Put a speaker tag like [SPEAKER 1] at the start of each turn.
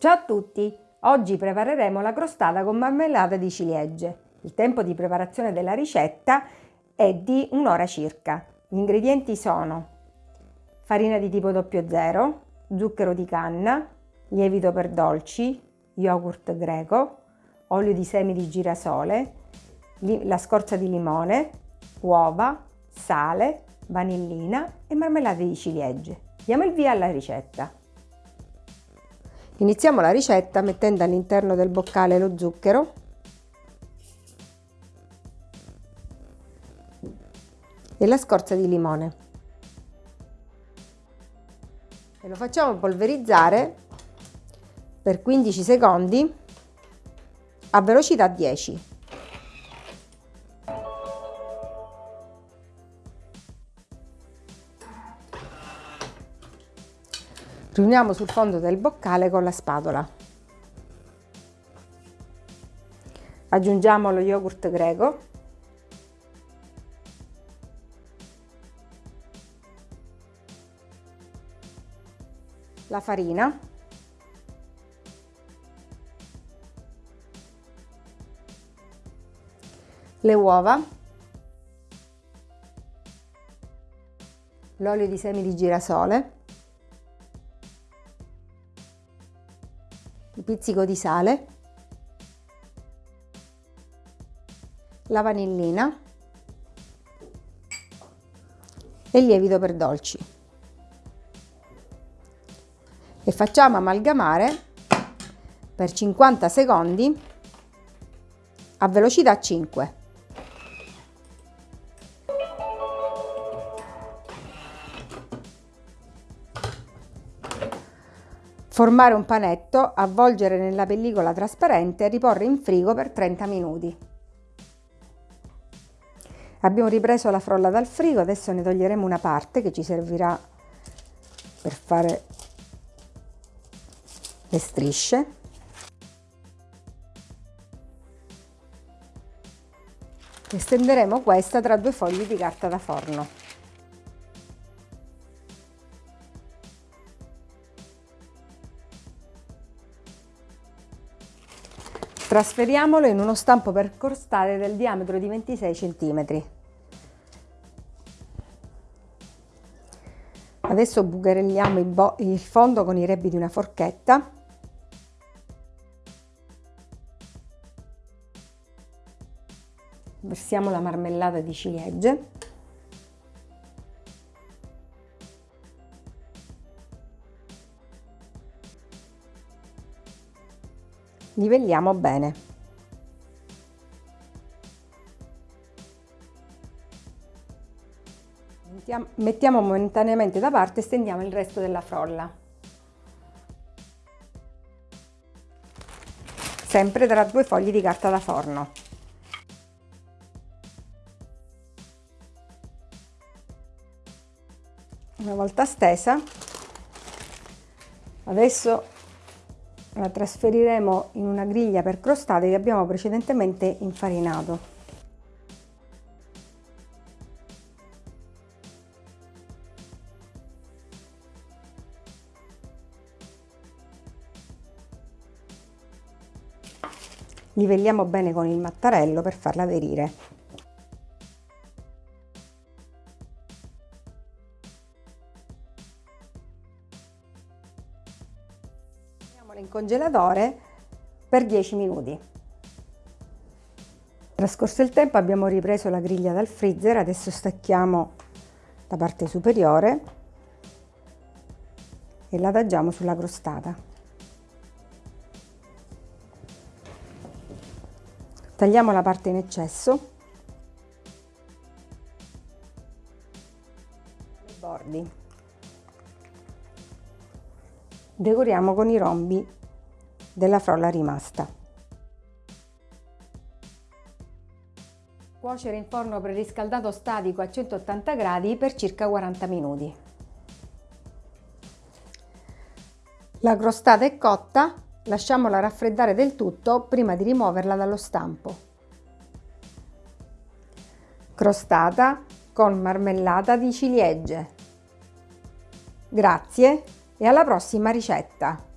[SPEAKER 1] Ciao a tutti! Oggi prepareremo la crostata con marmellata di ciliegie. Il tempo di preparazione della ricetta è di un'ora circa. Gli ingredienti sono farina di tipo 00, zucchero di canna, lievito per dolci, yogurt greco, olio di semi di girasole, la scorza di limone, uova, sale, vanillina e marmellata di ciliegie. Diamo il via alla ricetta. Iniziamo la ricetta mettendo all'interno del boccale lo zucchero e la scorza di limone e lo facciamo polverizzare per 15 secondi a velocità 10. Riuniamo sul fondo del boccale con la spatola. Aggiungiamo lo yogurt greco. La farina. Le uova. L'olio di semi di girasole. Pizzico di sale, la vanillina e il lievito per dolci. E facciamo amalgamare per 50 secondi a velocità 5. Formare un panetto, avvolgere nella pellicola trasparente e riporre in frigo per 30 minuti. Abbiamo ripreso la frolla dal frigo, adesso ne toglieremo una parte che ci servirà per fare le strisce. E stenderemo questa tra due fogli di carta da forno. Trasferiamolo in uno stampo per crostate del diametro di 26 cm. Adesso bucherelliamo il fondo con i rebbi di una forchetta. Versiamo la marmellata di ciliegie. Livelliamo bene. Mettiamo momentaneamente da parte e stendiamo il resto della frolla. Sempre tra due fogli di carta da forno. Una volta stesa, adesso la trasferiremo in una griglia per crostate che abbiamo precedentemente infarinato. Livelliamo bene con il mattarello per farla aderire. In congelatore per 10 minuti. Trascorso il tempo abbiamo ripreso la griglia dal freezer, adesso stacchiamo la parte superiore e la adagiamo sulla crostata. Tagliamo la parte in eccesso, i bordi. Decoriamo con i rombi della frolla rimasta. Cuocere in forno preriscaldato statico a 180 gradi per circa 40 minuti. La crostata è cotta, lasciamola raffreddare del tutto prima di rimuoverla dallo stampo. Crostata con marmellata di ciliegie. Grazie e alla prossima ricetta!